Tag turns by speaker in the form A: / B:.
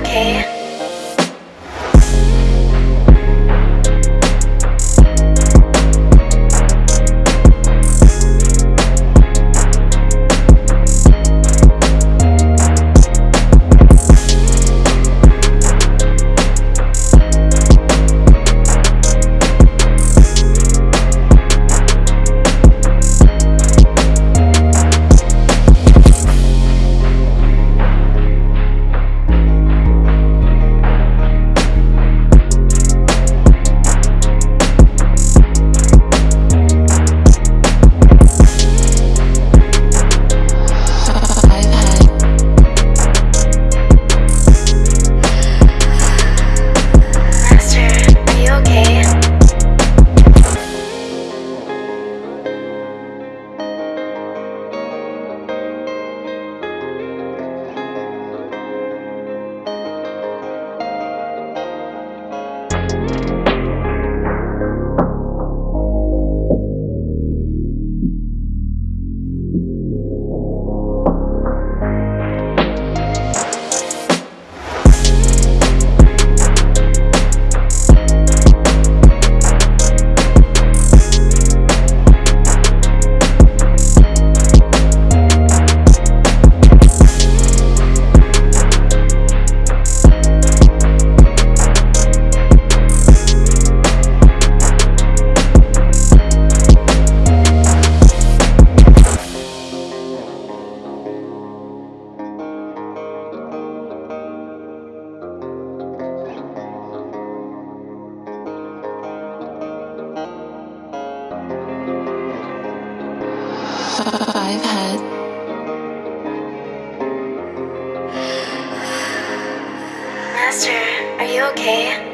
A: okay? I've had.
B: Master, are you okay?